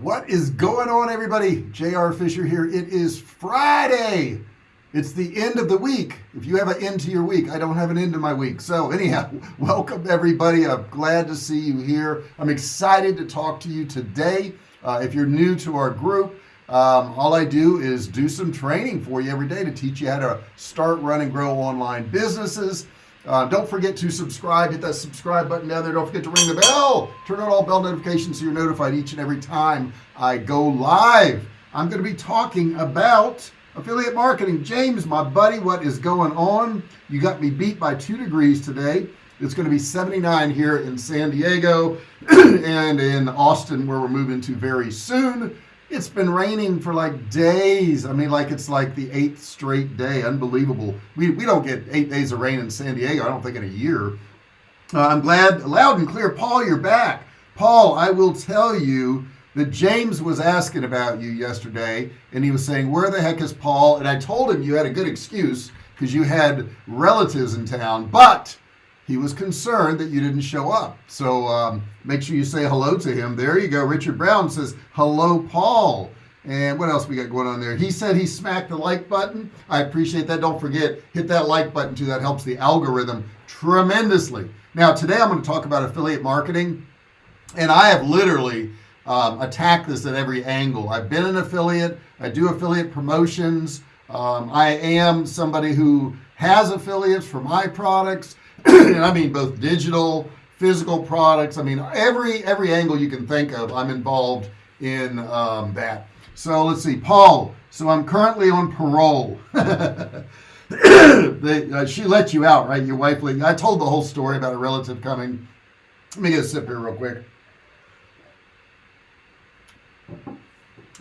What is going on everybody? JR Fisher here. It is Friday. It's the end of the week. If you have an end to your week, I don't have an end to my week. So anyhow, welcome everybody. I'm glad to see you here. I'm excited to talk to you today. Uh, if you're new to our group, um, all I do is do some training for you every day to teach you how to start, run, and grow online businesses. Uh, don't forget to subscribe hit that subscribe button down there. Don't forget to ring the bell. Turn on all bell notifications so you're notified each and every time I go live. I'm going to be talking about affiliate marketing. James my buddy what is going on? You got me beat by two degrees today. It's going to be 79 here in San Diego and in Austin where we're moving to very soon it's been raining for like days. I mean like it's like the eighth straight day. Unbelievable. We, we don't get eight days of rain in San Diego I don't think in a year. Uh, I'm glad loud and clear Paul you're back. Paul I will tell you that James was asking about you yesterday and he was saying where the heck is Paul? And I told him you had a good excuse because you had relatives in town but he was concerned that you didn't show up. So um, make sure you say hello to him. There you go. Richard Brown says hello Paul. And what else we got going on there? He said he smacked the like button. I appreciate that. Don't forget hit that like button too. That helps the algorithm tremendously. Now today I'm going to talk about affiliate marketing. And I have literally um, attacked this at every angle. I've been an affiliate. I do affiliate promotions. Um, I am somebody who has affiliates for my products and I mean both digital physical products I mean every every angle you can think of I'm involved in um, that. So let's see Paul so I'm currently on parole. They, uh, she let you out right your wife I told the whole story about a relative coming. Let me get a sip here real quick.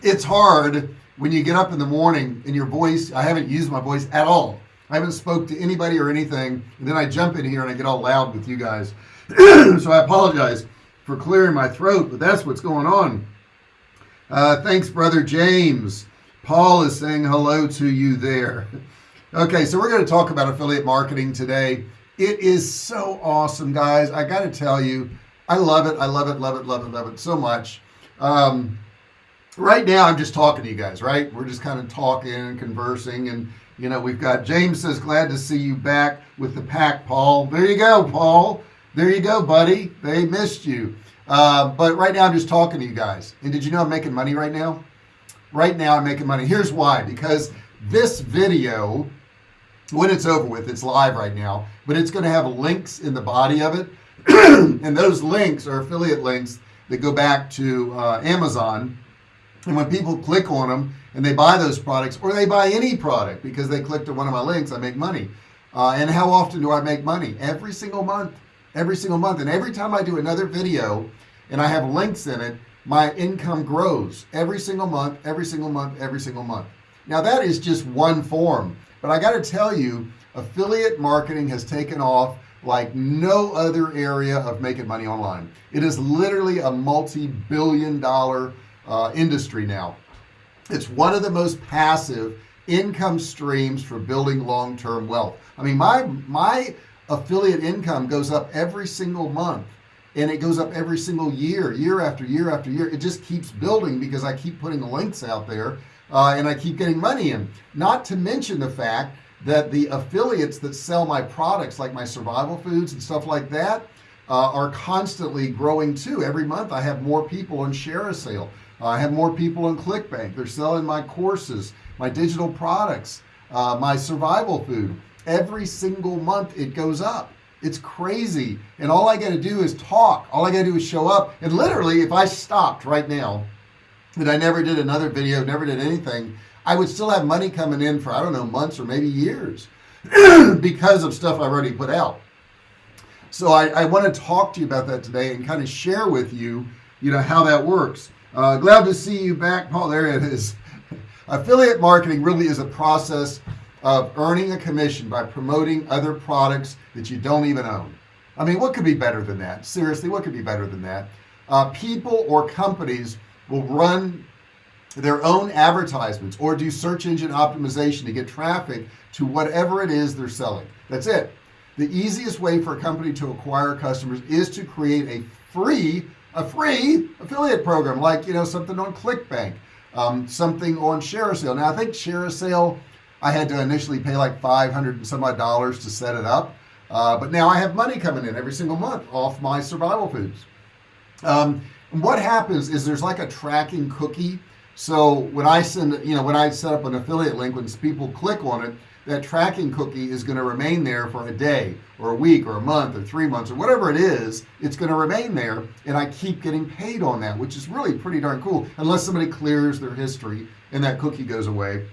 It's hard when you get up in the morning and your voice I haven't used my voice at all I haven't spoke to anybody or anything and then I jump in here and I get all loud with you guys. So I apologize for clearing my throat but that's what's going on. Uh, thanks brother James. Paul is saying hello to you there. Okay so we're going to talk about affiliate marketing today. It is so awesome guys. I got to tell you I love it I love it love it love it love it so much. Um, right now I'm just talking to you guys right? We're just kind of talking and conversing and you know we've got James says glad to see you back with the pack Paul. There you go Paul. There you go buddy. They missed you. Uh, but right now I'm just talking to you guys. And did you know I'm making money right now? Right now I'm making money. Here's why. Because this video when it's over with it's live right now but it's going to have links in the body of it. And those links are affiliate links that go back to uh, Amazon. And when people click on them and they buy those products or they buy any product because they clicked on one of my links I make money. Uh, and how often do I make money? Every single month every single month. And every time I do another video and I have links in it my income grows every single month every single month every single month. Now that is just one form but I got to tell you affiliate marketing has taken off like no other area of making money online. It is literally a multi-billion dollar uh, industry now it's one of the most passive income streams for building long-term wealth. I mean my my affiliate income goes up every single month and it goes up every single year year after year after year. It just keeps building because I keep putting the links out there uh, and I keep getting money in. Not to mention the fact that the affiliates that sell my products like my survival foods and stuff like that uh, are constantly growing too. Every month I have more people on ShareASale I have more people on ClickBank. They're selling my courses my digital products uh, my survival food. Every single month it goes up. It's crazy. And all I got to do is talk. All I got to do is show up. And literally if I stopped right now that I never did another video never did anything I would still have money coming in for I don't know months or maybe years because of stuff I've already put out. So I, I want to talk to you about that today and kind of share with you you know how that works uh, glad to see you back. Paul there it is. Affiliate marketing really is a process of earning a commission by promoting other products that you don't even own. I mean what could be better than that? Seriously what could be better than that? Uh, people or companies will run their own advertisements or do search engine optimization to get traffic to whatever it is they're selling. That's it. The easiest way for a company to acquire customers is to create a free a free affiliate program like you know something on clickbank um, something on ShareASale now I think ShareASale I had to initially pay like 500 and some odd dollars to set it up uh, but now I have money coming in every single month off my survival foods. Um, what happens is there's like a tracking cookie. So when I send you know when I set up an affiliate link when people click on it that tracking cookie is going to remain there for a day or a week or a month or three months or whatever it is it's going to remain there and I keep getting paid on that which is really pretty darn cool unless somebody clears their history and that cookie goes away.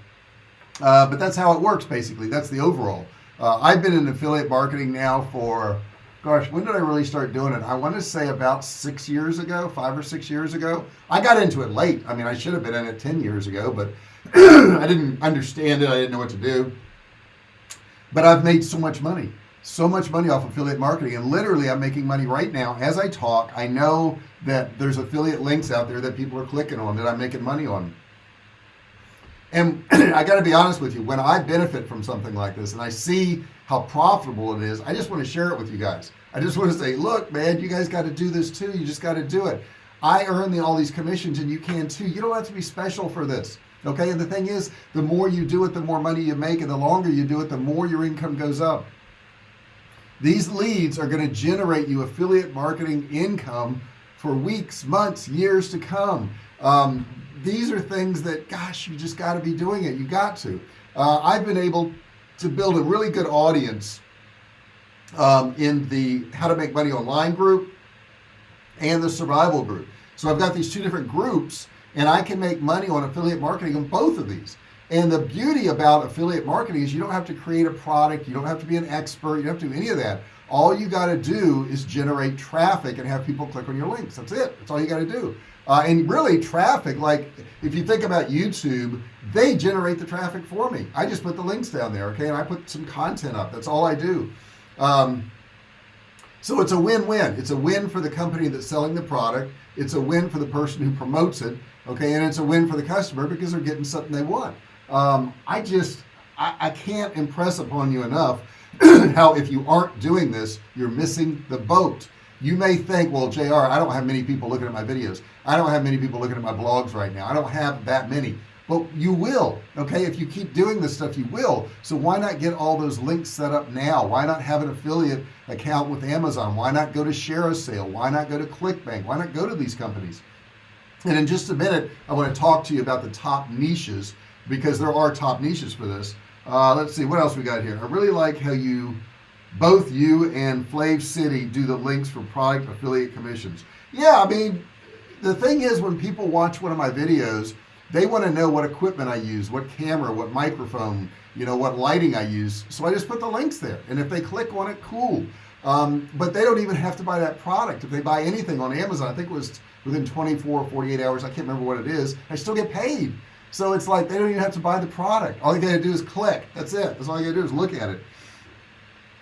Uh, but that's how it works basically. That's the overall. Uh, I've been in affiliate marketing now for gosh when did I really start doing it? I want to say about six years ago five or six years ago. I got into it late. I mean I should have been in it 10 years ago but I didn't understand it. I didn't know what to do but I've made so much money so much money off affiliate marketing. And literally I'm making money right now as I talk. I know that there's affiliate links out there that people are clicking on that I'm making money on. And I got to be honest with you when I benefit from something like this and I see how profitable it is I just want to share it with you guys. I just want to say look man you guys got to do this too. You just got to do it. I earn the, all these commissions and you can too. You don't have to be special for this okay and the thing is the more you do it the more money you make and the longer you do it the more your income goes up. These leads are going to generate you affiliate marketing income for weeks months years to come. Um, these are things that gosh you just got to be doing it. You got to. Uh, I've been able to build a really good audience um, in the how to make money online group and the survival group. So I've got these two different groups and I can make money on affiliate marketing on both of these. And the beauty about affiliate marketing is you don't have to create a product you don't have to be an expert you don't have to do any of that. All you got to do is generate traffic and have people click on your links. That's it. That's all you got to do. Uh, and really traffic like if you think about YouTube they generate the traffic for me. I just put the links down there okay and I put some content up. That's all I do. Um, so it's a win-win. It's a win for the company that's selling the product. It's a win for the person who promotes it okay and it's a win for the customer because they're getting something they want. Um, I just I, I can't impress upon you enough how if you aren't doing this you're missing the boat. You may think well JR I don't have many people looking at my videos. I don't have many people looking at my blogs right now. I don't have that many. But you will okay? If you keep doing this stuff you will. So why not get all those links set up now? Why not have an affiliate account with Amazon? Why not go to ShareASale why not go to ClickBank? Why not go to these companies and in just a minute I want to talk to you about the top niches because there are top niches for this. Uh, let's see what else we got here? I really like how you both you and Flav City do the links for product affiliate commissions. Yeah I mean the thing is when people watch one of my videos they want to know what equipment I use what camera what microphone you know what lighting I use. So I just put the links there. And if they click on it cool. Um, but they don't even have to buy that product. If they buy anything on Amazon I think it was within 24 or 48 hours I can't remember what it is I still get paid. So it's like they don't even have to buy the product. All you gotta do is click. That's it. That's all you gotta do is look at it.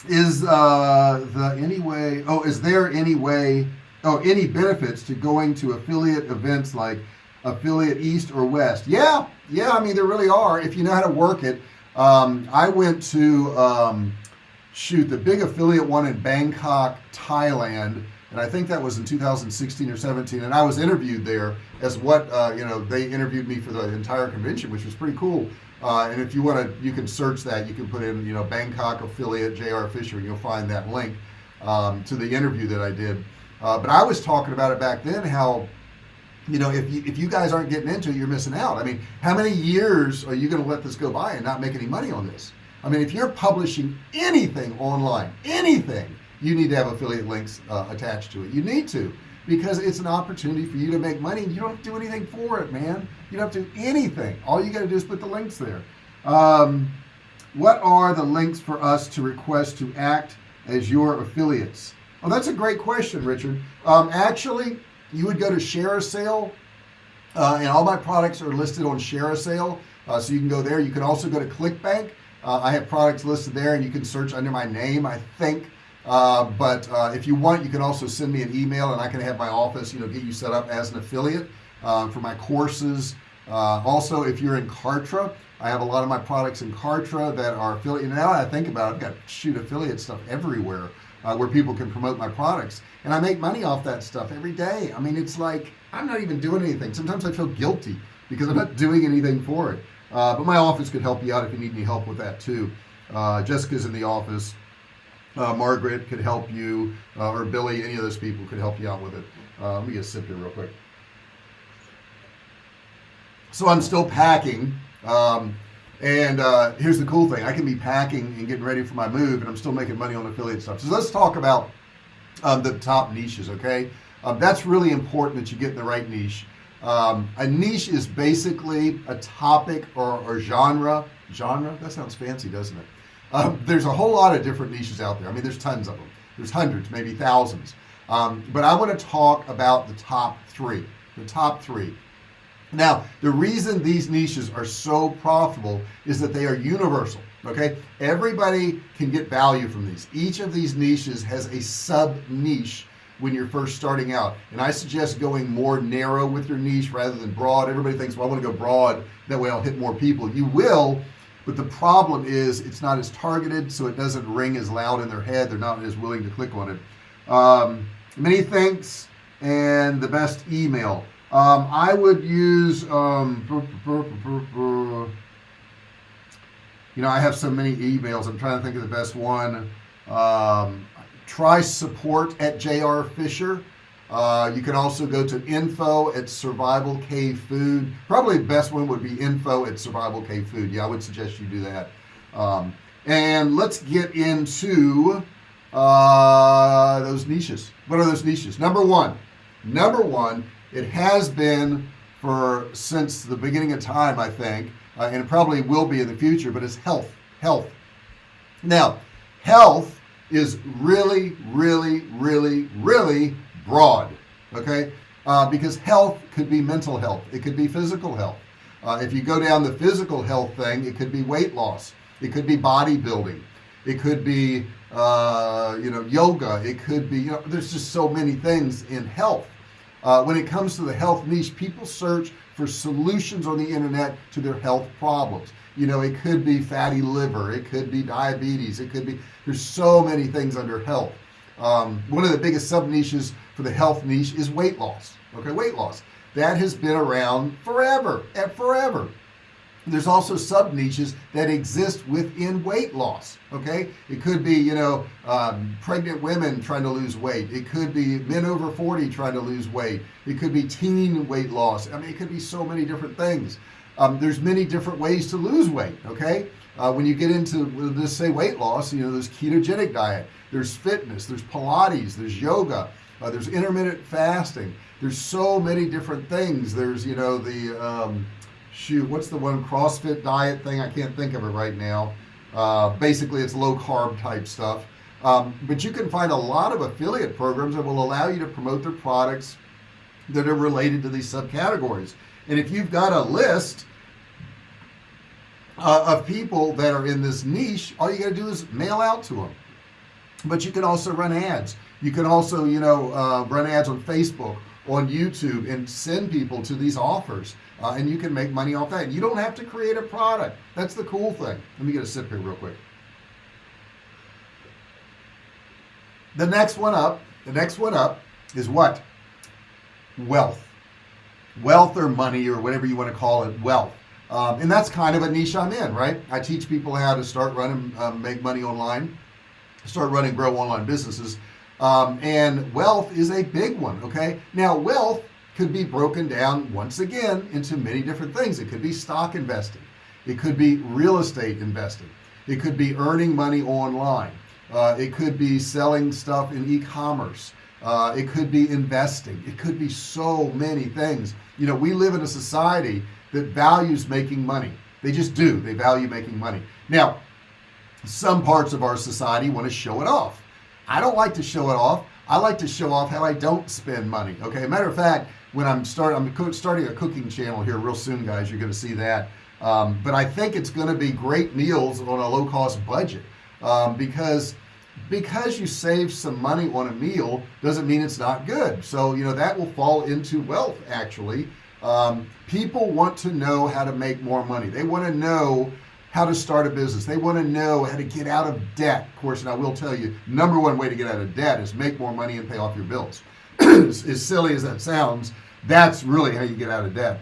Is uh, the any way oh is there any way oh any benefits to going to affiliate events like affiliate east or west? Yeah yeah I mean there really are. If you know how to work it um, I went to um, shoot the big affiliate one in Bangkok Thailand and I think that was in 2016 or 17 and I was interviewed there as what uh, you know they interviewed me for the entire convention which was pretty cool. Uh, and if you want to you can search that. You can put in you know Bangkok affiliate JR Fisher and you'll find that link um, to the interview that I did. Uh, but I was talking about it back then how you know if you, if you guys aren't getting into it you're missing out. I mean how many years are you going to let this go by and not make any money on this? I mean if you're publishing anything online anything you need to have affiliate links uh, attached to it. You need to because it's an opportunity for you to make money you don't have to do anything for it man. You don't have to do anything. All you got to do is put the links there. Um, what are the links for us to request to act as your affiliates? Well that's a great question Richard. Um, actually you would go to share ShareASale uh, and all my products are listed on share ShareASale uh, so you can go there. You can also go to ClickBank. Uh, I have products listed there and you can search under my name I think uh, but uh, if you want you can also send me an email and I can have my office you know get you set up as an affiliate uh, for my courses. Uh, also if you're in Kartra I have a lot of my products in Kartra that are affiliate now I think about it, I've got shoot affiliate stuff everywhere uh, where people can promote my products. And I make money off that stuff every day. I mean it's like I'm not even doing anything. Sometimes I feel guilty because I'm not doing anything for it. Uh, but my office could help you out if you need any help with that too uh, Jessica's in the office uh, Margaret could help you uh, or Billy any of those people could help you out with it. Uh, let me get a sip here real quick. So I'm still packing um, and uh, here's the cool thing. I can be packing and getting ready for my move and I'm still making money on affiliate stuff. So let's talk about um, the top niches okay? Um, that's really important that you get in the right niche. Um, a niche is basically a topic or, or genre. Genre? That sounds fancy doesn't it um, there's a whole lot of different niches out there. I mean there's tons of them there's hundreds maybe thousands. Um, but I want to talk about the top three the top three. Now the reason these niches are so profitable is that they are universal okay? Everybody can get value from these. Each of these niches has a sub niche when you're first starting out. And I suggest going more narrow with your niche rather than broad. Everybody thinks well I want to go broad. That way I'll hit more people. You will but the problem is it's not as targeted so it doesn't ring as loud in their head. They're not as willing to click on it. Um, many thanks and the best email. Um, I would use um, you know I have so many emails. I'm trying to think of the best one. Um, try support at JR Fisher uh, you can also go to info at survival cave food. Probably the best one would be info at survival cave food. Yeah I would suggest you do that. Um, and let's get into uh, those niches. What are those niches? Number one. Number one it has been for since the beginning of time I think uh, and it probably will be in the future but it's health health. Now health is really really really really broad okay? Uh, because health could be mental health. It could be physical health. Uh, if you go down the physical health thing it could be weight loss. It could be bodybuilding. It could be uh, you know yoga. It could be you know there's just so many things in health. Uh, when it comes to the health niche people search for solutions on the internet to their health problems. You know it could be fatty liver. It could be diabetes. It could be there's so many things under health. Um, one of the biggest sub niches for the health niche is weight loss okay? Weight loss. That has been around forever and forever. There's also sub niches that exist within weight loss okay? It could be you know um, pregnant women trying to lose weight. It could be men over 40 trying to lose weight. It could be teen weight loss. I mean it could be so many different things. Um, there's many different ways to lose weight okay? Uh, when you get into let's say weight loss you know there's ketogenic diet there's fitness there's Pilates there's yoga uh, there's intermittent fasting. There's so many different things. There's you know the um, shoot what's the one CrossFit diet thing? I can't think of it right now. Uh, basically it's low carb type stuff. Um, but you can find a lot of affiliate programs that will allow you to promote their products that are related to these subcategories. And if you've got a list uh, of people that are in this niche all you got to do is mail out to them but you can also run ads you can also you know uh, run ads on Facebook on YouTube and send people to these offers uh, and you can make money off that. You don't have to create a product. That's the cool thing. Let me get a sip here real quick. The next one up the next one up is what? Wealth. Wealth or money or whatever you want to call it wealth. Um, and that's kind of a niche I'm in right? I teach people how to start running um, make money online start running grow online businesses um, and wealth is a big one okay? Now wealth could be broken down once again into many different things. It could be stock investing. It could be real estate investing. It could be earning money online. Uh, it could be selling stuff in e-commerce. Uh, it could be investing. It could be so many things. You know we live in a society that values making money. They just do. They value making money. Now some parts of our society want to show it off I don't like to show it off. I like to show off how I don't spend money okay? Matter of fact when I'm starting I'm starting a cooking channel here real soon guys you're gonna see that. Um, but I think it's gonna be great meals on a low-cost budget um, because because you save some money on a meal doesn't mean it's not good. So you know that will fall into wealth actually. Um, people want to know how to make more money. They want to know how to start a business. They want to know how to get out of debt. Of course, and I will tell you, number one way to get out of debt is make more money and pay off your bills. as, silly as that sounds, that's really how you get out of debt.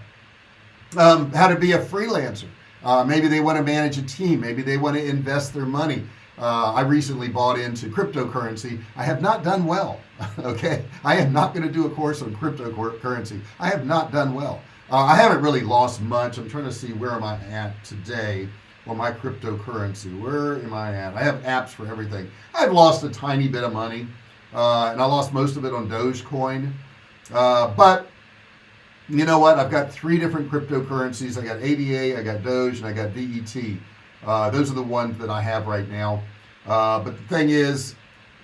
Um, how to be a freelancer. Uh, maybe they want to manage a team. Maybe they want to invest their money. Uh, I recently bought into cryptocurrency. I have not done well. okay, I am not going to do a course on cryptocurrency. I have not done well. Uh, I haven't really lost much. I'm trying to see where am I at today on my cryptocurrency. Where am I at? I have apps for everything. I've lost a tiny bit of money, uh, and I lost most of it on Dogecoin. Uh, but you know what? I've got three different cryptocurrencies. I got ADA, I got Doge, and I got DET. Uh, those are the ones that I have right now. Uh, but the thing is,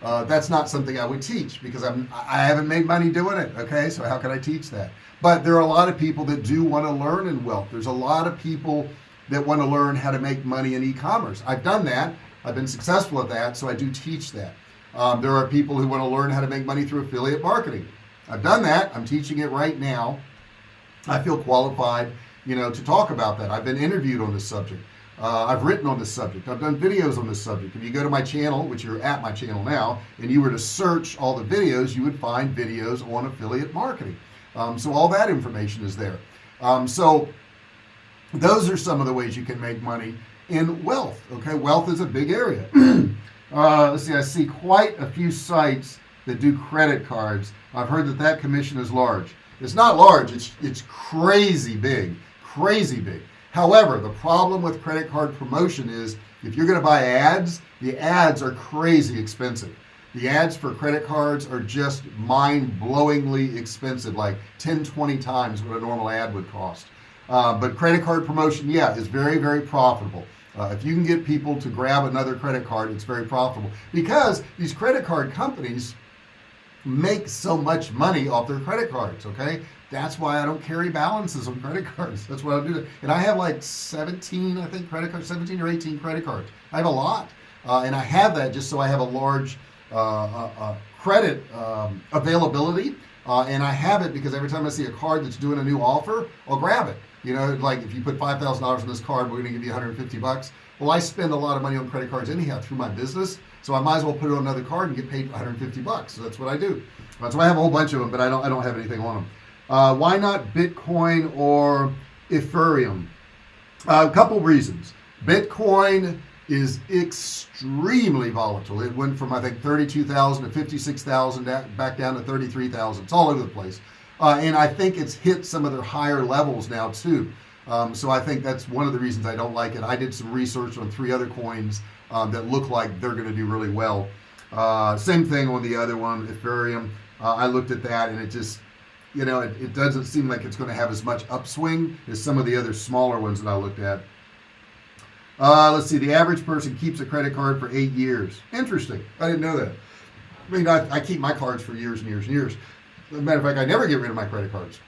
uh, that's not something I would teach because I'm I haven't made money doing it. Okay, so how can I teach that? But there are a lot of people that do want to learn in wealth. There's a lot of people that want to learn how to make money in e-commerce. I've done that. I've been successful at that, so I do teach that. Um, there are people who want to learn how to make money through affiliate marketing. I've done that. I'm teaching it right now. I feel qualified, you know, to talk about that. I've been interviewed on this subject. Uh, I've written on this subject. I've done videos on this subject. If you go to my channel, which you're at my channel now, and you were to search all the videos, you would find videos on affiliate marketing. Um, so all that information is there. Um, so those are some of the ways you can make money in wealth. Okay, wealth is a big area. uh, let's see, I see quite a few sites that do credit cards. I've heard that that commission is large. It's not large. It's it's crazy big, crazy big. However, the problem with credit card promotion is if you're going to buy ads, the ads are crazy expensive. The ads for credit cards are just mind-blowingly expensive, like 10, 20 times what a normal ad would cost. Uh, but credit card promotion, yeah, is very, very profitable. Uh, if you can get people to grab another credit card, it's very profitable because these credit card companies make so much money off their credit cards. Okay, that's why I don't carry balances on credit cards. That's why I do that. And I have like 17, I think, credit cards, 17 or 18 credit cards. I have a lot, uh, and I have that just so I have a large uh, uh, credit um, availability. And I have it because every time I see a card that's doing a new offer, I'll grab it. You know, like if you put five thousand dollars on this card, we're to give you 150 bucks. Well, I spend a lot of money on credit cards anyhow through my business, so I might as well put it on another card and get paid 150 bucks. So that's what I do. So I have a whole bunch of them, but I don't I don't have anything on them. Uh, why not Bitcoin or Ethereum? Uh, a couple reasons. Bitcoin is extremely volatile. It went from I think 32,000 to 56,000 back down to 33,000. It's all over the place. Uh, and I think it's hit some of their higher levels now too. Um, so I think that's one of the reasons I don't like it. I did some research on three other coins um, that look like they're going to do really well. Uh, same thing on the other one, Ethereum. Uh, I looked at that and it just, you know, it, it doesn't seem like it's going to have as much upswing as some of the other smaller ones that I looked at. Uh, let's see, the average person keeps a credit card for eight years. Interesting. I didn't know that. I mean, I, I keep my cards for years and years and years. A matter of fact, I never get rid of my credit cards.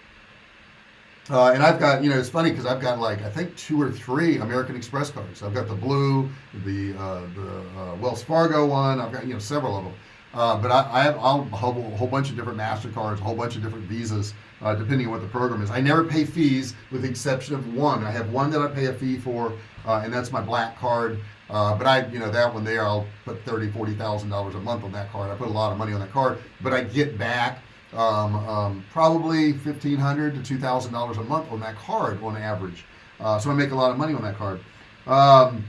Uh, and I've got, you know, it's funny because I've got like I think two or three American Express cards. I've got the blue, the uh, the uh, Wells Fargo one. I've got you know several of them. Uh, but I, I have I'll, whole, a whole bunch of different Mastercards, a whole bunch of different Visas, uh, depending on what the program is. I never pay fees with the exception of one. I have one that I pay a fee for, uh, and that's my black card. Uh, but I, you know, that one there, I'll put thirty, forty thousand dollars a month on that card. I put a lot of money on that card, but I get back um, um, probably fifteen hundred to two thousand dollars a month on that card on average. Uh, so I make a lot of money on that card. Um,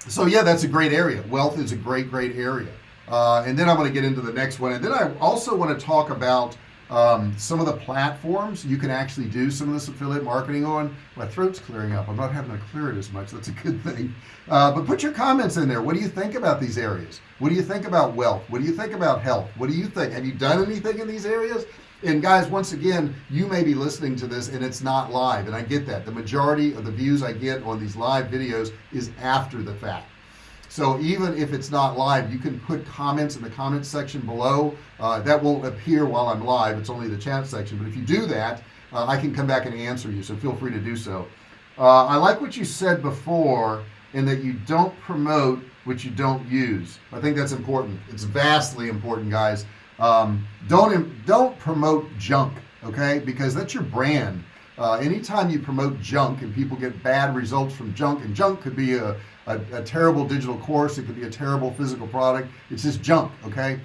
so yeah, that's a great area. Wealth is a great, great area. Uh, and then I'm going to get into the next one. And then I also want to talk about um, some of the platforms you can actually do some of this affiliate marketing on. My throat's clearing up. I'm not having to clear it as much. That's a good thing. Uh, but put your comments in there. What do you think about these areas? What do you think about wealth? What do you think about health? What do you think? Have you done anything in these areas? And guys, once again, you may be listening to this and it's not live. And I get that. The majority of the views I get on these live videos is after the fact so even if it's not live you can put comments in the comments section below. Uh, that won't appear while I'm live. It's only the chat section. But if you do that uh, I can come back and answer you. So feel free to do so. Uh, I like what you said before in that you don't promote what you don't use. I think that's important. It's vastly important guys. Um, don't don't promote junk okay? Because that's your brand. Uh, anytime you promote junk and people get bad results from junk and junk could be a, a, a terrible digital course. It could be a terrible physical product. It's just junk okay?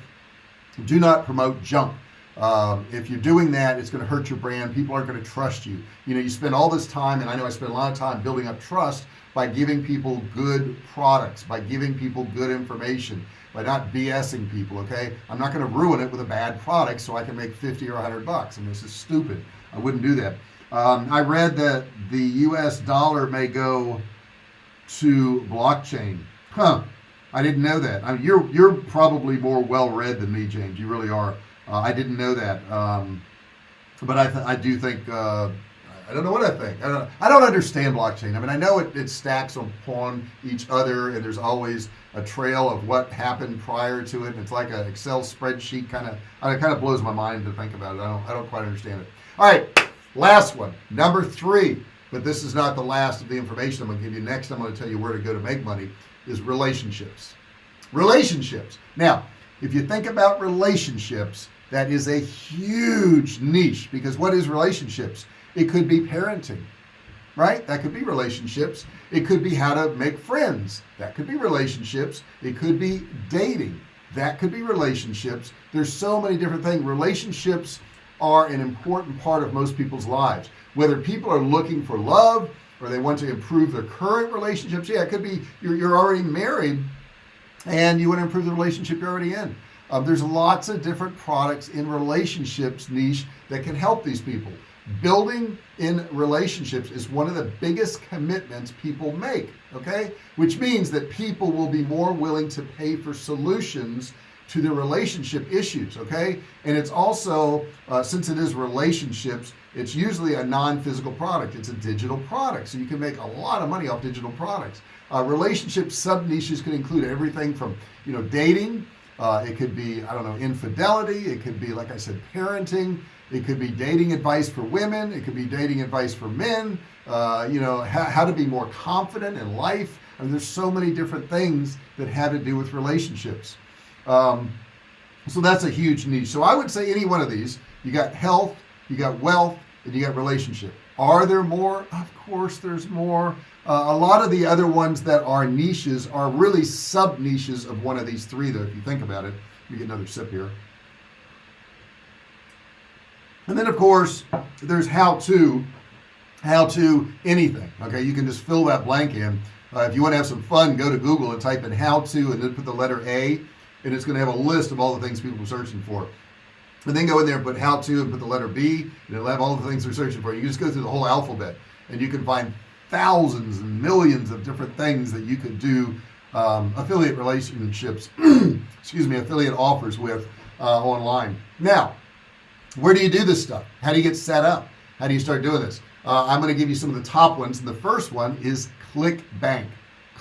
Do not promote junk. Um, if you're doing that it's going to hurt your brand. People aren't going to trust you. You know you spend all this time and I know I spend a lot of time building up trust by giving people good products by giving people good information by not BSing people okay? I'm not going to ruin it with a bad product so I can make 50 or 100 bucks. And this is stupid. I wouldn't do that. Um, I read that the US dollar may go to blockchain. Huh. I didn't know that. I mean, you're you're probably more well-read than me James. You really are. Uh, I didn't know that. Um, but I, I do think uh, I don't know what I think. I don't I don't understand blockchain. I mean I know it, it stacks upon each other and there's always a trail of what happened prior to it. It's like an Excel spreadsheet kind of it kind of blows my mind to think about it. I don't I don't quite understand it. All right. Last one. Number three but this is not the last of the information I'm gonna give you. Next I'm going to tell you where to go to make money is relationships. Relationships. Now if you think about relationships that is a huge niche because what is relationships? It could be parenting right? That could be relationships. It could be how to make friends. That could be relationships. It could be dating. That could be relationships. There's so many different things. Relationships are an important part of most people's lives whether people are looking for love or they want to improve their current relationships. Yeah it could be you're, you're already married and you want to improve the relationship you're already in. Um, there's lots of different products in relationships niche that can help these people. Building in relationships is one of the biggest commitments people make okay? Which means that people will be more willing to pay for solutions to the relationship issues okay? And it's also uh, since it is relationships it's usually a non-physical product. It's a digital product. So you can make a lot of money off digital products. Uh, relationship sub niches can include everything from you know dating. Uh, it could be I don't know infidelity. It could be like I said parenting. It could be dating advice for women. It could be dating advice for men. Uh, you know how, to be more confident in life. I mean, there's so many different things that have to do with relationships um, so that's a huge niche so I would say any one of these you got health you got wealth and you got relationship. Are there more? Of course there's more. Uh, a lot of the other ones that are niches are really sub niches of one of these three though if you think about it. Let me get another sip here. And then of course there's how to how to anything okay? You can just fill that blank in. Uh, if you want to have some fun go to Google and type in how to and then put the letter a and it's going to have a list of all the things people are searching for. And then go in there and put how to and put the letter B and it'll have all the things they're searching for. You just go through the whole alphabet and you can find thousands and millions of different things that you could do um, affiliate relationships excuse me affiliate offers with uh, online. Now where do you do this stuff? How do you get set up? How do you start doing this? Uh, I'm going to give you some of the top ones and the first one is ClickBank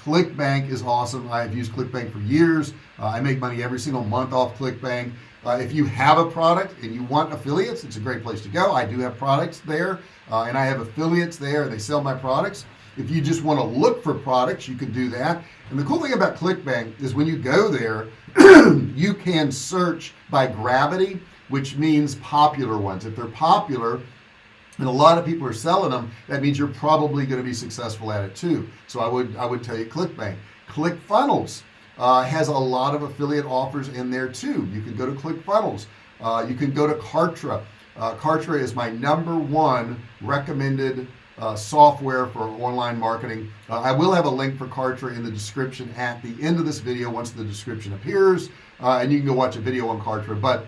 ClickBank is awesome. I've used ClickBank for years. Uh, I make money every single month off ClickBank. Uh, if you have a product and you want affiliates it's a great place to go. I do have products there uh, and I have affiliates there. They sell my products. If you just want to look for products you can do that. And the cool thing about ClickBank is when you go there you can search by gravity which means popular ones. If they're popular and a lot of people are selling them that means you're probably going to be successful at it too. So I would I would tell you ClickBank. ClickFunnels uh, has a lot of affiliate offers in there too. You can go to ClickFunnels. Uh, you can go to Kartra. Uh, Kartra is my number one recommended uh, software for online marketing. Uh, I will have a link for Kartra in the description at the end of this video once the description appears. Uh, and you can go watch a video on Kartra but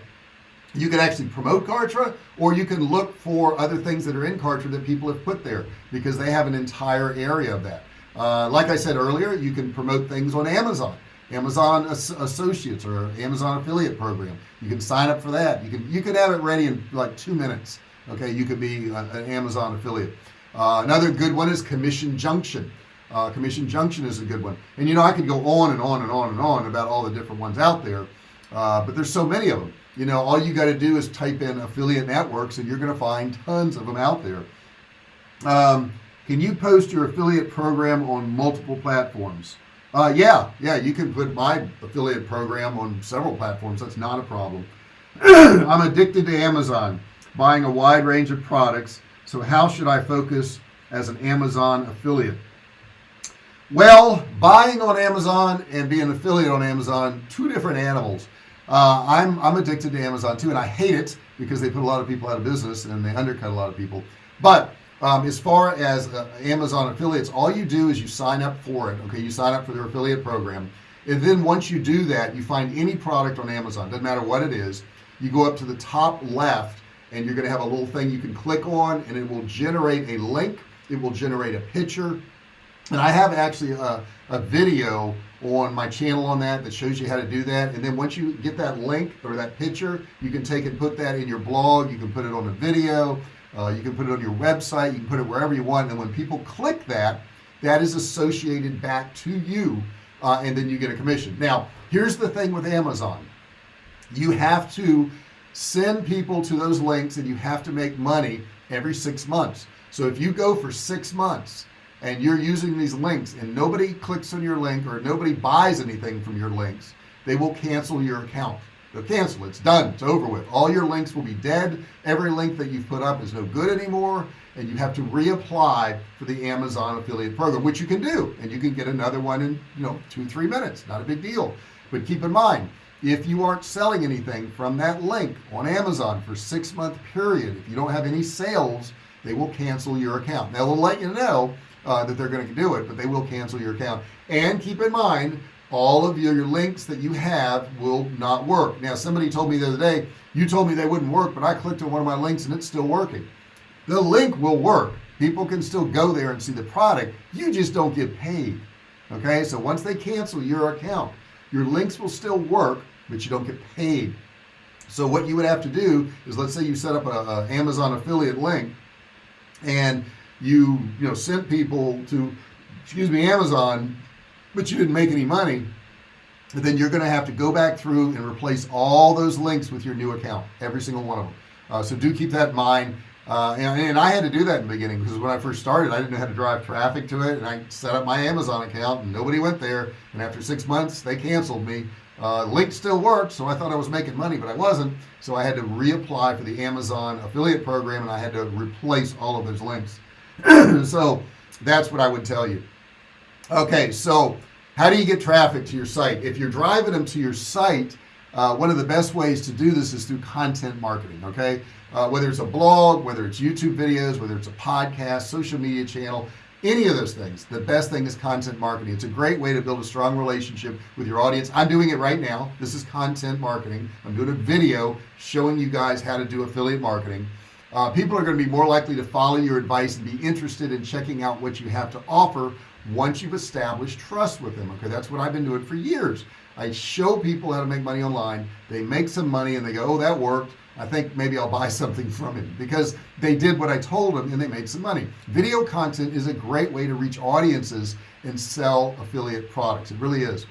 you can actually promote Kartra or you can look for other things that are in Kartra that people have put there because they have an entire area of that. Uh, like I said earlier you can promote things on Amazon. Amazon As Associates or Amazon affiliate program. You can sign up for that. You can you can have it ready in like two minutes okay? You could be an Amazon affiliate. Uh, another good one is Commission Junction. Uh, Commission Junction is a good one. And you know I could go on and on and on and on about all the different ones out there uh, but there's so many of them you know all you got to do is type in affiliate networks and you're going to find tons of them out there. Um, can you post your affiliate program on multiple platforms? Uh, yeah yeah you can put my affiliate program on several platforms that's not a problem. I'm addicted to Amazon buying a wide range of products so how should I focus as an Amazon affiliate? Well buying on Amazon and being an affiliate on Amazon two different animals uh, I'm, I'm addicted to Amazon too and I hate it because they put a lot of people out of business and they undercut a lot of people. But um, as far as uh, Amazon affiliates all you do is you sign up for it okay? You sign up for their affiliate program. And then once you do that you find any product on Amazon doesn't matter what it is you go up to the top left and you're gonna have a little thing you can click on and it will generate a link it will generate a picture. And I have actually a, a video on my channel on that that shows you how to do that. And then once you get that link or that picture you can take and put that in your blog. You can put it on a video. Uh, you can put it on your website. You can put it wherever you want. And when people click that that is associated back to you uh, and then you get a commission. Now here's the thing with Amazon. You have to send people to those links and you have to make money every six months. So if you go for six months and you're using these links and nobody clicks on your link or nobody buys anything from your links they will cancel your account. They'll cancel. It's done. It's over with. All your links will be dead. Every link that you've put up is no good anymore and you have to reapply for the Amazon affiliate program which you can do and you can get another one in you know two three minutes. Not a big deal. But keep in mind if you aren't selling anything from that link on Amazon for six month period if you don't have any sales they will cancel your account. Now they will let you know uh, that they're going to do it but they will cancel your account. And keep in mind all of your, your links that you have will not work. Now somebody told me the other day you told me they wouldn't work but I clicked on one of my links and it's still working. The link will work. People can still go there and see the product. You just don't get paid okay? So once they cancel your account your links will still work but you don't get paid. So what you would have to do is let's say you set up a, a Amazon affiliate link and you you know sent people to excuse me Amazon but you didn't make any money then you're gonna have to go back through and replace all those links with your new account every single one of them. Uh, so do keep that in mind. Uh, and, and, I had to do that in the beginning because when I first started I didn't know how to drive traffic to it and I set up my Amazon account and nobody went there and after six months they canceled me. Uh, link still worked so I thought I was making money but I wasn't so I had to reapply for the Amazon affiliate program and I had to replace all of those links so that's what I would tell you. Okay so how do you get traffic to your site? If you're driving them to your site uh, one of the best ways to do this is through content marketing okay? Uh, whether it's a blog whether it's YouTube videos whether it's a podcast social media channel any of those things the best thing is content marketing. It's a great way to build a strong relationship with your audience. I'm doing it right now. This is content marketing. I'm doing a video showing you guys how to do affiliate marketing uh, people are going to be more likely to follow your advice and be interested in checking out what you have to offer once you've established trust with them okay? That's what I've been doing for years. I show people how to make money online. They make some money and they go oh that worked. I think maybe I'll buy something from him because they did what I told them and they made some money. Video content is a great way to reach audiences and sell affiliate products. It really is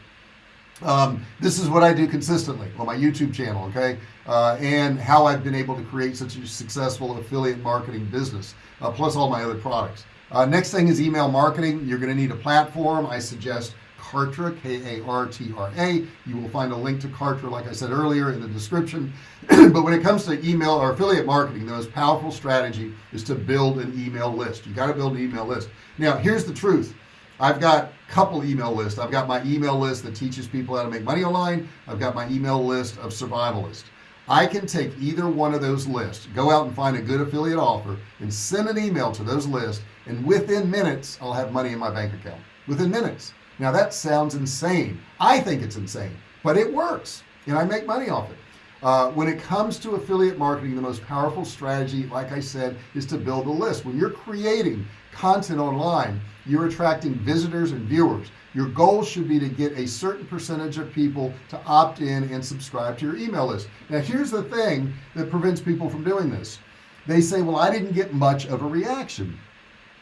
um, this is what I do consistently on my YouTube channel okay? Uh, and how I've been able to create such a successful affiliate marketing business uh, plus all my other products. Uh, next thing is email marketing. You're gonna need a platform. I suggest Kartra K-A-R-T-R-A you will find a link to Kartra like I said earlier in the description. But when it comes to email or affiliate marketing the most powerful strategy is to build an email list. You got to build an email list. Now here's the truth I've got a couple email lists. I've got my email list that teaches people how to make money online. I've got my email list of survivalist I can take either one of those lists go out and find a good affiliate offer and send an email to those lists and within minutes I'll have money in my bank account. Within minutes. Now that sounds insane. I think it's insane but it works and I make money off it. Uh, when it comes to affiliate marketing the most powerful strategy like I said is to build a list. When you're creating content online you're attracting visitors and viewers. Your goal should be to get a certain percentage of people to opt in and subscribe to your email list. Now here's the thing that prevents people from doing this. They say well I didn't get much of a reaction.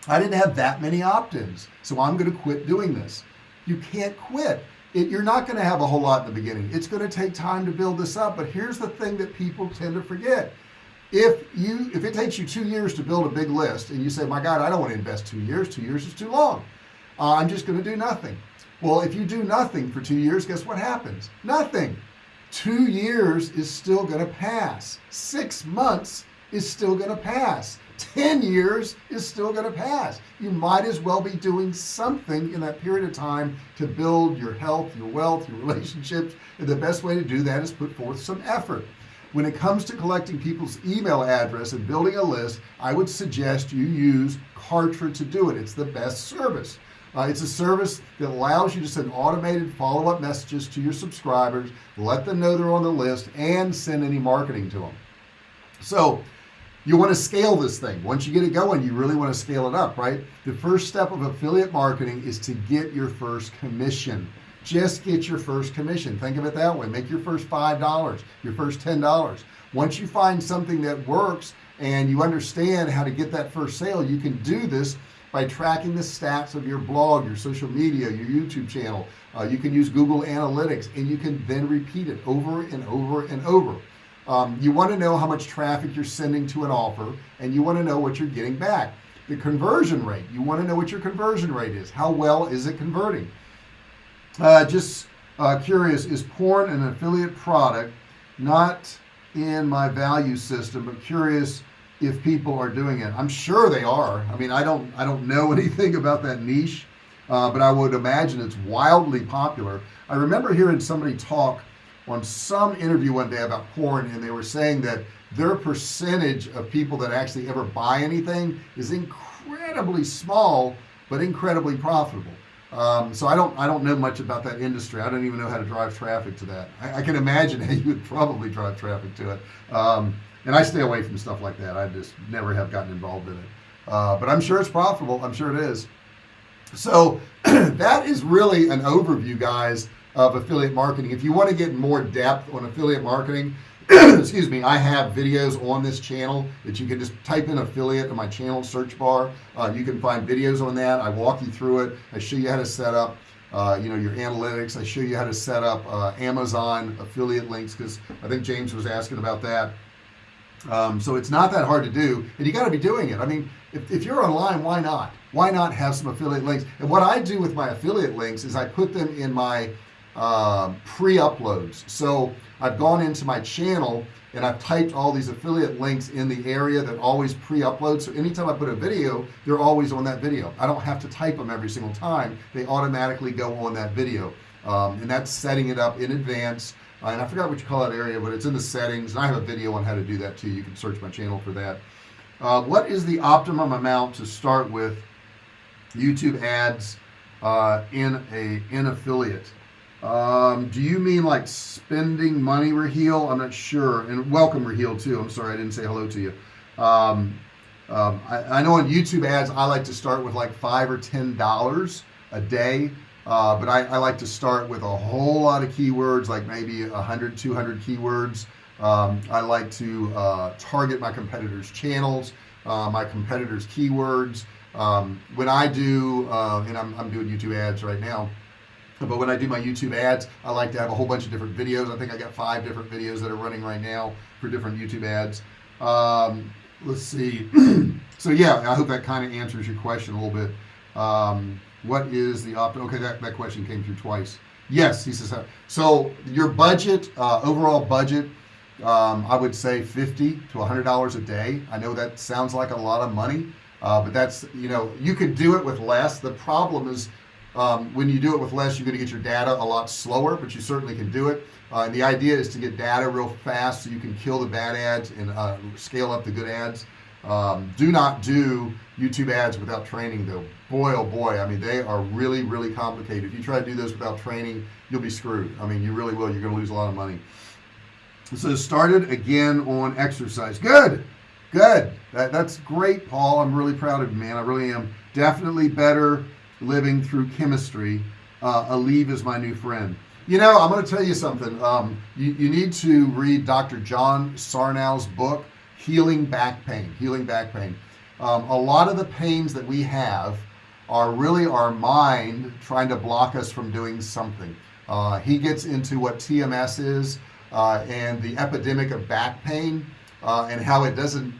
I didn't have that many opt-ins so I'm going to quit doing this. You can't quit. It, you're not going to have a whole lot in the beginning. It's going to take time to build this up but here's the thing that people tend to forget if you if it takes you two years to build a big list and you say my God I don't want to invest two years two years is too long. Uh, I'm just going to do nothing. Well if you do nothing for two years guess what happens? Nothing. Two years is still going to pass. Six months is still going to pass. 10 years is still going to pass. You might as well be doing something in that period of time to build your health your wealth your relationships and the best way to do that is put forth some effort when it comes to collecting people's email address and building a list I would suggest you use Kartra to do it. It's the best service. Uh, it's a service that allows you to send automated follow-up messages to your subscribers let them know they're on the list and send any marketing to them so you want to scale this thing. Once you get it going you really want to scale it up right? The first step of affiliate marketing is to get your first commission just get your first commission. Think of it that way. Make your first five dollars your first ten dollars. Once you find something that works and you understand how to get that first sale you can do this by tracking the stats of your blog your social media your YouTube channel. Uh, you can use Google Analytics and you can then repeat it over and over and over. Um, you want to know how much traffic you're sending to an offer and you want to know what you're getting back. The conversion rate you want to know what your conversion rate is. How well is it converting uh, just uh, curious is porn an affiliate product? Not in my value system but curious if people are doing it. I'm sure they are. I mean I don't I don't know anything about that niche uh, but I would imagine it's wildly popular. I remember hearing somebody talk on some interview one day about porn and they were saying that their percentage of people that actually ever buy anything is incredibly small but incredibly profitable um, so I don't I don't know much about that industry. I don't even know how to drive traffic to that. I, I can imagine how you would probably drive traffic to it. Um, and I stay away from stuff like that. I just never have gotten involved in it. Uh, but I'm sure it's profitable. I'm sure it is. So that is really an overview guys of affiliate marketing. If you want to get more depth on affiliate marketing excuse me I have videos on this channel that you can just type in affiliate in my channel search bar. Uh, you can find videos on that. I walk you through it. I show you how to set up uh, you know your analytics. I show you how to set up uh, Amazon affiliate links because I think James was asking about that. Um, so it's not that hard to do and you got to be doing it. I mean if, if you're online why not? Why not have some affiliate links? And what I do with my affiliate links is I put them in my uh, pre-uploads. So I've gone into my channel and I've typed all these affiliate links in the area that always pre-upload so anytime I put a video they're always on that video. I don't have to type them every single time. They automatically go on that video. Um, and that's setting it up in advance. Uh, and I forgot what you call that area but it's in the settings. And I have a video on how to do that too. You can search my channel for that. Uh, what is the optimum amount to start with YouTube ads uh, in a in affiliate um, do you mean like spending money Raheel? I'm not sure. And welcome Raheel too. I'm sorry I didn't say hello to you. Um, um, I, I, know on YouTube ads I like to start with like five or ten dollars a day. Uh, but I, I, like to start with a whole lot of keywords like maybe 100 200 keywords. Um, I like to uh, target my competitors channels uh, my competitors keywords. Um, when I do uh, and I'm, I'm doing YouTube ads right now but when I do my YouTube ads I like to have a whole bunch of different videos. I think I got five different videos that are running right now for different YouTube ads. Um, let's see. So yeah I hope that kind of answers your question a little bit. Um, what is the opt okay that, that question came through twice. Yes he says so your budget uh, overall budget um, I would say 50 to 100 dollars a day. I know that sounds like a lot of money uh, but that's you know you could do it with less. The problem is um, when you do it with less you're going to get your data a lot slower but you certainly can do it. Uh, and the idea is to get data real fast so you can kill the bad ads and uh, scale up the good ads. Um, do not do YouTube ads without training though. Boy oh boy I mean they are really really complicated. If you try to do this without training you'll be screwed. I mean you really will. You're gonna lose a lot of money. So started again on exercise. Good good. That, that's great Paul. I'm really proud of you man. I really am. Definitely better living through chemistry uh, Aleve is my new friend. You know I'm gonna tell you something. Um, you, you need to read dr. John Sarno's book healing back pain healing back pain. Um, a lot of the pains that we have are really our mind trying to block us from doing something. Uh, he gets into what TMS is uh, and the epidemic of back pain uh, and how it doesn't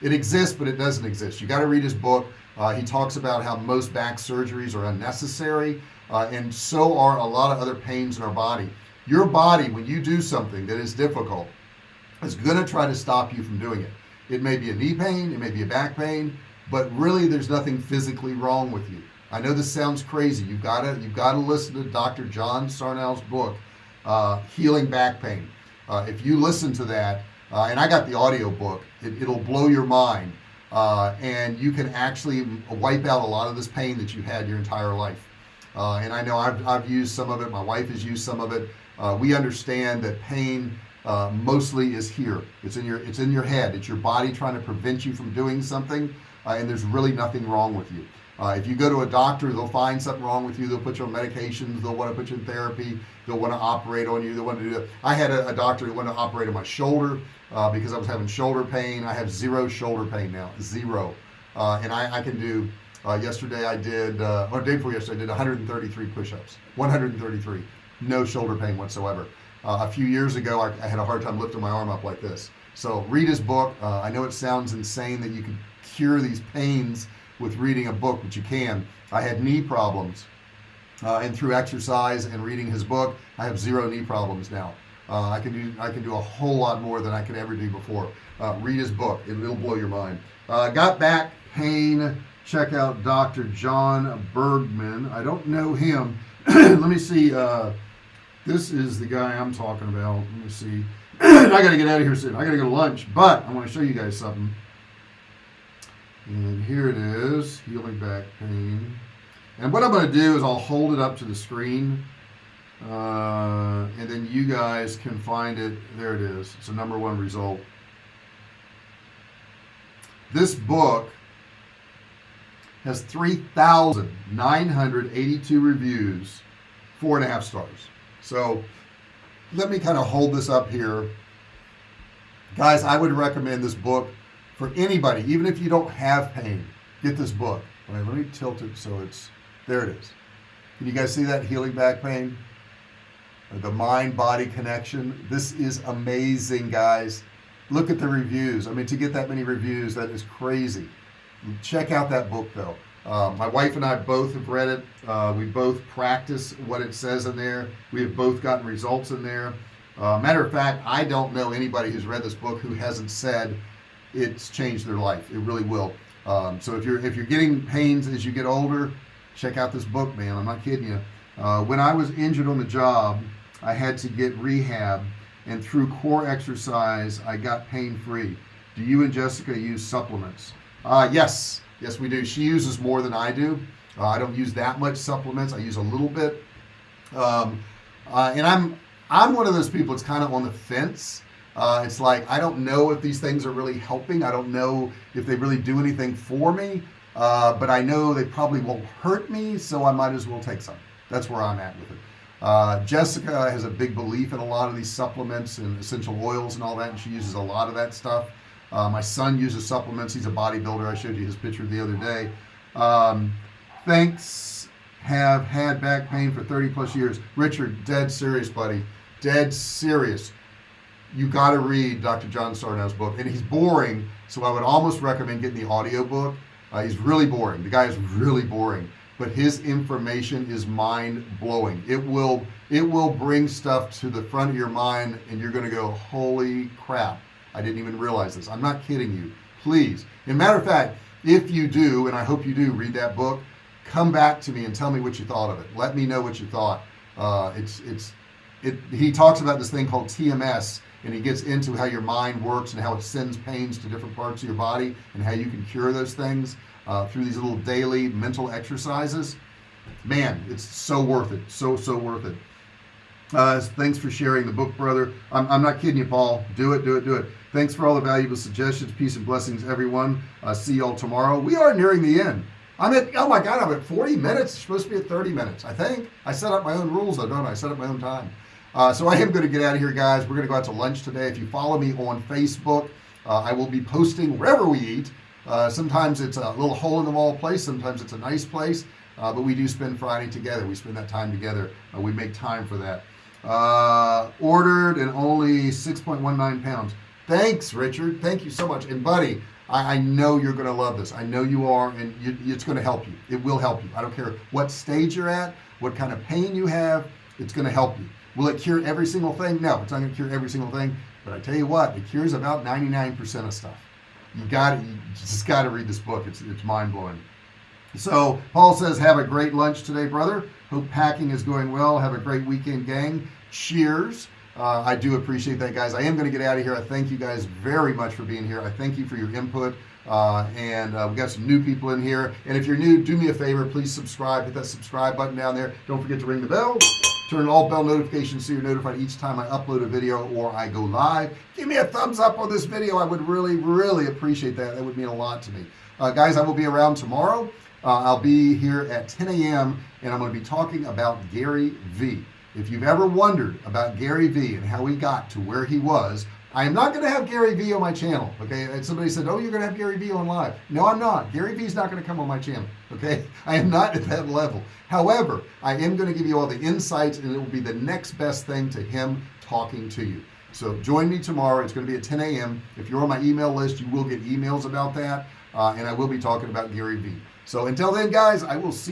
it exists but it doesn't exist. You got to read his book uh, he talks about how most back surgeries are unnecessary uh, and so are a lot of other pains in our body your body when you do something that is difficult is going to try to stop you from doing it It may be a knee pain, it may be a back pain, but really there's nothing physically wrong with you. I know this sounds crazy. You've got to you've got to listen to Dr. John Sarno's book, uh, Healing Back Pain. Uh, if you listen to that, uh, and I got the audio book, it, will blow your mind, uh, and you can actually wipe out a lot of this pain that you've had your entire life. Uh, and I know I've, I've used some of it. My wife has used some of it. Uh, we understand that pain mostly is here. It's in your it's in your head. It's your body trying to prevent you from doing something, and there's really nothing wrong with you. Uh, if you go to a doctor, they'll find something wrong with you. They'll put you on medications. They'll want to put you in therapy. They'll want to operate on you. They want to do that. I had a, a doctor who wanted to operate on my shoulder uh, because I was having shoulder pain. I have zero shoulder pain now, zero. Uh, and I, I, can do. Uh, yesterday I did, uh, or day before yesterday, I did 133 push-ups. 133, no shoulder pain whatsoever. Uh, a few years ago, I, I, had a hard time lifting my arm up like this. So read his book. I know it sounds insane that you can cure these pains with reading a book but you can I had knee problems uh, and through exercise and reading his book I have zero knee problems now uh, I can do I can do a whole lot more than I could ever do before. Uh, read his book. It, will blow your mind. Uh, got back pain check out dr. John Bergman. I don't know him. Let me see uh, this is the guy I'm talking about. Let me see. I gotta get out of here soon. I gotta go to lunch but I want to show you guys something. And here it is. Healing back pain. And what I'm going to do is I'll hold it up to the screen uh, and then you guys can find it. There it is. It's a number one result. This book has 3,982 reviews four and a half stars. So let me kind of hold this up here. Guys I would recommend this book for anybody even if you don't have pain get this book. Let me tilt it so it's there it is. Can you guys see that healing back pain the mind-body connection. This is amazing guys. Look at the reviews. I mean to get that many reviews that is crazy. Check out that book though. Uh, my wife and I both have read it. Uh, we both practice what it says in there. We have both gotten results in there. Uh, matter of fact I don't know anybody who's read this book who hasn't said it's changed their life. It really will. Um, so if you're if you're getting pains as you get older check out this book man. I'm not kidding you. Uh, when I was injured on the job I had to get rehab and through core exercise I got pain-free. Do you and Jessica use supplements? Uh, yes. Yes we do. She uses more than I do. Uh, I don't use that much supplements. I use a little bit. Um, uh, and I'm I'm one of those people it's kind of on the fence. Uh, it's like I don't know if these things are really helping. I don't know if they really do anything for me. Uh, but I know they probably won't hurt me so I might as well take some. That's where I'm at with it uh, Jessica has a big belief in a lot of these supplements and essential oils and all that and she uses a lot of that stuff. Uh, my son uses supplements. He's a bodybuilder. I showed you his picture the other day. Um, thanks have had back pain for 30 plus years. Richard dead serious buddy. Dead serious. You got to read Dr. John Sarno's book and he's boring so I would almost recommend getting the audio book uh, he's really boring. The guy is really boring but his information is mind-blowing. It will it will bring stuff to the front of your mind and you're gonna go holy crap I didn't even realize this. I'm not kidding you. Please. And matter of fact if you do and I hope you do read that book come back to me and tell me what you thought of it. Let me know what you thought. Uh, it's it's it he talks about this thing called TMS and he gets into how your mind works and how it sends pains to different parts of your body and how you can cure those things uh, through these little daily mental exercises. Man it's so worth it so so worth it. Uh, thanks for sharing the book brother. I'm, I'm not kidding you Paul. Do it do it do it. Thanks for all the valuable suggestions. Peace and blessings everyone. Uh, see y'all tomorrow. We are nearing the end. I'm at oh my god I'm at 40 minutes. It's supposed to be at 30 minutes I think. I set up my own rules though don't I, I set up my own time. Uh, so I am going to get out of here guys. We're going to go out to lunch today. If you follow me on Facebook uh, I will be posting wherever we eat uh, sometimes it's a little hole in the wall place sometimes it's a nice place uh, but we do spend Friday together. We spend that time together uh, we make time for that. Uh, ordered and only 6.19 pounds. Thanks Richard. Thank you so much. And buddy I, I know you're gonna love this. I know you are and you, it's gonna help you. It will help you. I don't care what stage you're at what kind of pain you have it's gonna help you. Will it cure every single thing? No it's not gonna cure every single thing but I tell you what it cures about 99% of stuff you got you just got to read this book. It's it's mind-blowing. So Paul says have a great lunch today brother. Hope packing is going well. Have a great weekend gang. Cheers. Uh, I do appreciate that guys. I am going to get out of here. I thank you guys very much for being here. I thank you for your input uh, and uh, we got some new people in here. And if you're new do me a favor. Please subscribe. Hit that subscribe button down there. Don't forget to ring the bell turn all bell notifications so you're notified each time I upload a video or I go live. Give me a thumbs up on this video. I would really really appreciate that. That would mean a lot to me. Uh, guys I will be around tomorrow. Uh, I'll be here at 10 a.m. and I'm going to be talking about Gary V if you've ever wondered about Gary V and how he got to where he was I am not going to have Gary V on my channel okay? And somebody said oh you're gonna have Gary V on live. No I'm not. Gary V is not going to come on my channel okay? I am not at that level. However I am going to give you all the insights and it will be the next best thing to him talking to you. So join me tomorrow. It's going to be at 10 a.m. if you're on my email list you will get emails about that uh, and I will be talking about Gary V so until then guys I will see